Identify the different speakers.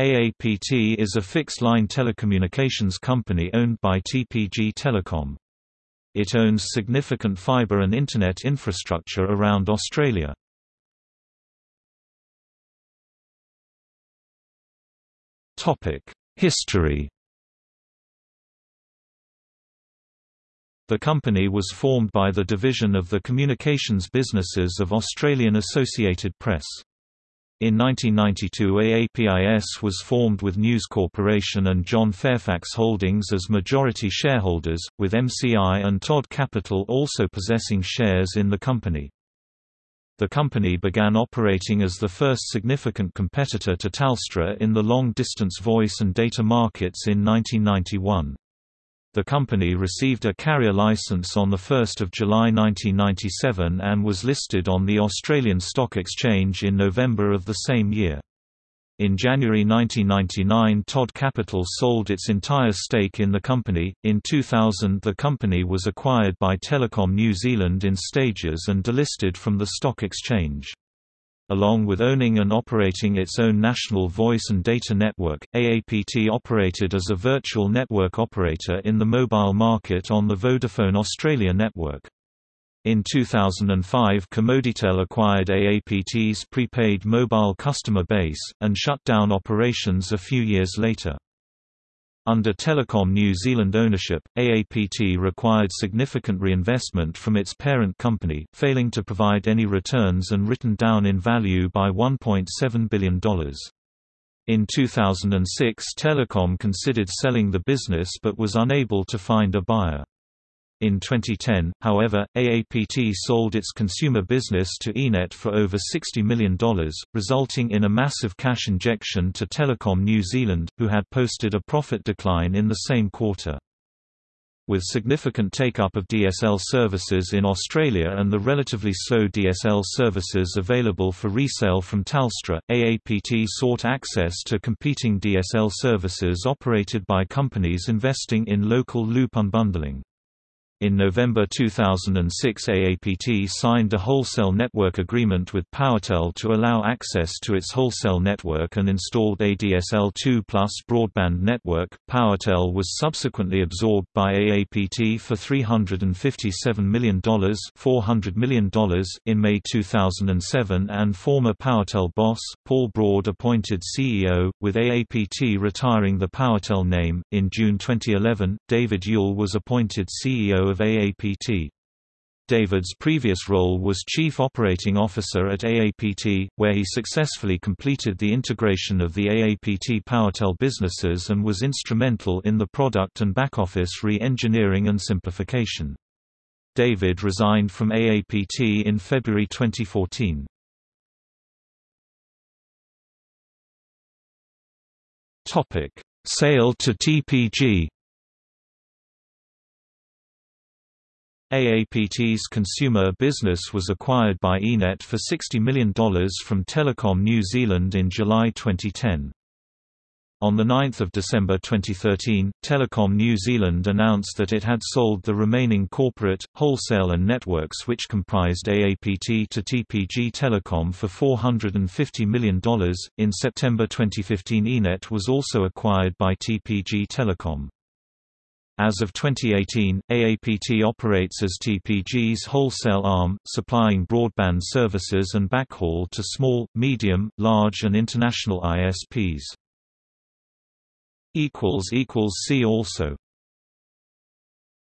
Speaker 1: AAPT is a fixed-line telecommunications company owned by TPG Telecom. It owns significant fibre and Internet infrastructure around Australia. History The company was formed by the division of the communications businesses of Australian Associated Press. In 1992 AAPIS was formed with News Corporation and John Fairfax Holdings as majority shareholders, with MCI and Todd Capital also possessing shares in the company. The company began operating as the first significant competitor to Telstra in the long-distance voice and data markets in 1991. The company received a carrier license on 1 July 1997 and was listed on the Australian Stock Exchange in November of the same year. In January 1999 Todd Capital sold its entire stake in the company. In 2000 the company was acquired by Telecom New Zealand in stages and delisted from the stock exchange. Along with owning and operating its own national voice and data network, AAPT operated as a virtual network operator in the mobile market on the Vodafone Australia network. In 2005 Commoditel acquired AAPT's prepaid mobile customer base, and shut down operations a few years later. Under Telecom New Zealand ownership, AAPT required significant reinvestment from its parent company, failing to provide any returns and written down in value by $1.7 billion. In 2006 Telecom considered selling the business but was unable to find a buyer. In 2010, however, AAPT sold its consumer business to iiNet for over $60 million, resulting in a massive cash injection to Telecom New Zealand, who had posted a profit decline in the same quarter. With significant take-up of DSL services in Australia and the relatively slow DSL services available for resale from Telstra, AAPT sought access to competing DSL services operated by companies investing in local loop unbundling. In November 2006 AAPT signed a wholesale network agreement with PowerTel to allow access to its wholesale network and installed ADSL2 Plus broadband network. PowerTel was subsequently absorbed by AAPT for $357 million, $400 million in May 2007 and former PowerTel boss, Paul Broad appointed CEO, with AAPT retiring the PowerTel name. In June 2011, David Yuile was appointed CEO of AAPT. David's previous role was Chief Operating Officer at AAPT, where he successfully completed the integration of the AAPT PowerTel businesses and was instrumental in the product and back-office re-engineering and simplification. David resigned from AAPT in February 2014. Sale to TPG AAPT's consumer business was acquired by iiNet for $60 million from Telecom New Zealand in July 2010. On 9 December 2013, Telecom New Zealand announced that it had sold the remaining corporate, wholesale and networks which comprised AAPT to TPG Telecom for $450 million. In September 2015 iiNet was also acquired by TPG Telecom. As of 2018, AAPT operates as TPG's wholesale arm, supplying broadband services and backhaul to small, medium, large and international ISPs. See also